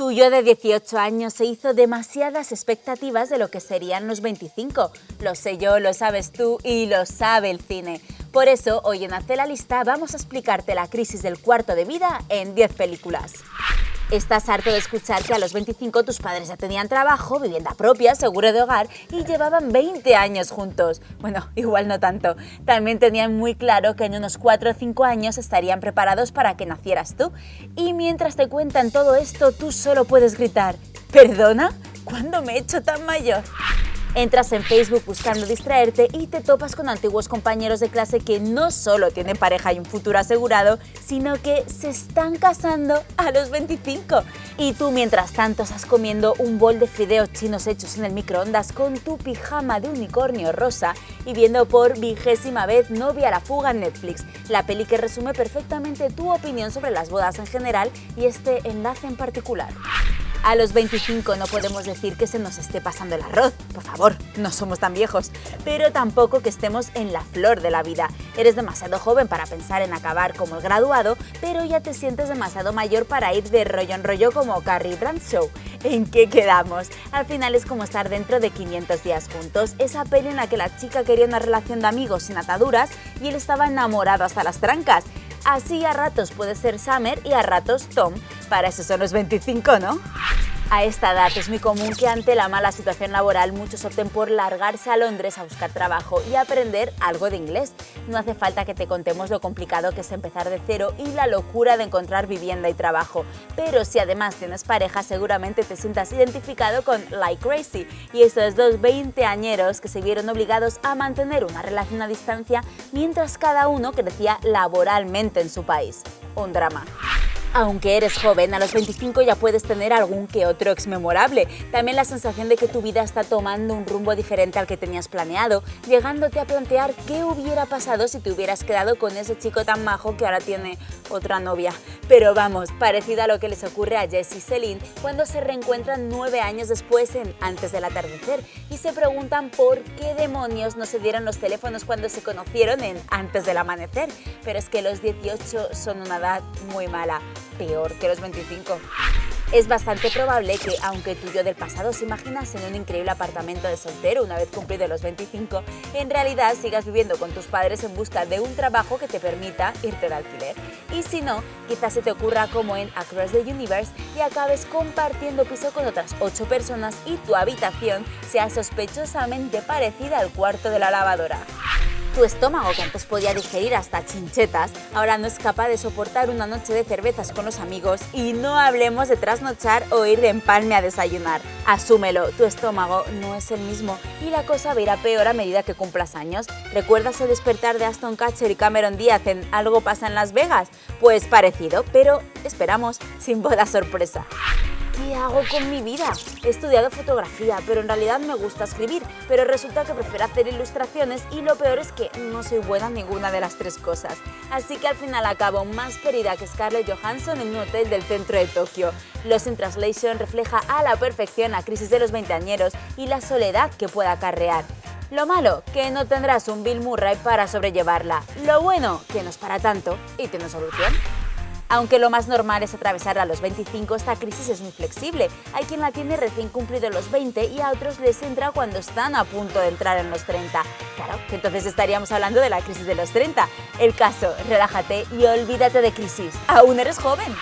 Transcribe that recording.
Tu yo de 18 años se hizo demasiadas expectativas de lo que serían los 25. Lo sé yo, lo sabes tú y lo sabe el cine. Por eso, hoy en Hace la Lista vamos a explicarte la crisis del cuarto de vida en 10 películas. Estás harto de escuchar que a los 25 tus padres ya tenían trabajo, vivienda propia, seguro de hogar y llevaban 20 años juntos. Bueno, igual no tanto. También tenían muy claro que en unos 4 o 5 años estarían preparados para que nacieras tú. Y mientras te cuentan todo esto, tú solo puedes gritar, ¿perdona? ¿Cuándo me he hecho tan mayor? Entras en Facebook buscando distraerte y te topas con antiguos compañeros de clase que no solo tienen pareja y un futuro asegurado, sino que se están casando a los 25. Y tú mientras tanto estás comiendo un bol de fideos chinos hechos en el microondas con tu pijama de unicornio rosa y viendo por vigésima vez Novia la fuga en Netflix, la peli que resume perfectamente tu opinión sobre las bodas en general y este enlace en particular. A los 25 no podemos decir que se nos esté pasando el arroz, por favor, no somos tan viejos, pero tampoco que estemos en la flor de la vida. Eres demasiado joven para pensar en acabar como el graduado, pero ya te sientes demasiado mayor para ir de rollo en rollo como Carrie Bradshaw. ¿En qué quedamos? Al final es como estar dentro de 500 días juntos, esa peli en la que la chica quería una relación de amigos sin ataduras y él estaba enamorado hasta las trancas. Así a ratos puede ser Summer y a ratos Tom. Para eso son los 25, ¿no? A esta edad es muy común que ante la mala situación laboral muchos opten por largarse a Londres a buscar trabajo y aprender algo de inglés. No hace falta que te contemos lo complicado que es empezar de cero y la locura de encontrar vivienda y trabajo. Pero si además tienes pareja seguramente te sientas identificado con Like Crazy y esos dos veinteañeros que se vieron obligados a mantener una relación a distancia mientras cada uno crecía laboralmente en su país. Un drama. Aunque eres joven, a los 25 ya puedes tener algún que otro ex memorable. También la sensación de que tu vida está tomando un rumbo diferente al que tenías planeado, llegándote a plantear qué hubiera pasado si te hubieras quedado con ese chico tan majo que ahora tiene otra novia. Pero vamos, parecido a lo que les ocurre a Jess y Celine cuando se reencuentran nueve años después en Antes del atardecer y se preguntan por qué demonios no se dieron los teléfonos cuando se conocieron en Antes del amanecer. Pero es que los 18 son una edad muy mala peor que los 25. Es bastante probable que, aunque tú yo del pasado se imaginas en un increíble apartamento de soltero una vez cumplido los 25, en realidad sigas viviendo con tus padres en busca de un trabajo que te permita irte de alquiler. Y si no, quizás se te ocurra como en Across the Universe y acabes compartiendo piso con otras 8 personas y tu habitación sea sospechosamente parecida al cuarto de la lavadora. Tu estómago, que antes podía digerir hasta chinchetas, ahora no es capaz de soportar una noche de cervezas con los amigos y no hablemos de trasnochar o ir de empalme a desayunar. Asúmelo, tu estómago no es el mismo y la cosa va peor a medida que cumplas años. ¿Recuerdas el despertar de Aston Catcher y Cameron Díaz en Algo pasa en Las Vegas? Pues parecido, pero esperamos, sin boda sorpresa. ¿Qué hago con mi vida? He estudiado fotografía, pero en realidad me gusta escribir, pero resulta que prefiero hacer ilustraciones y lo peor es que no soy buena en ninguna de las tres cosas. Así que al final acabo más querida que Scarlett Johansson en un hotel del centro de Tokio. Lost in Translation refleja a la perfección la crisis de los veinteañeros y la soledad que pueda acarrear. Lo malo, que no tendrás un Bill Murray para sobrellevarla. Lo bueno, que no es para tanto y tiene solución. Aunque lo más normal es atravesar a los 25, esta crisis es muy flexible. Hay quien la tiene recién cumplido los 20 y a otros les entra cuando están a punto de entrar en los 30. Claro, entonces estaríamos hablando de la crisis de los 30. El caso, relájate y olvídate de crisis. Aún eres joven.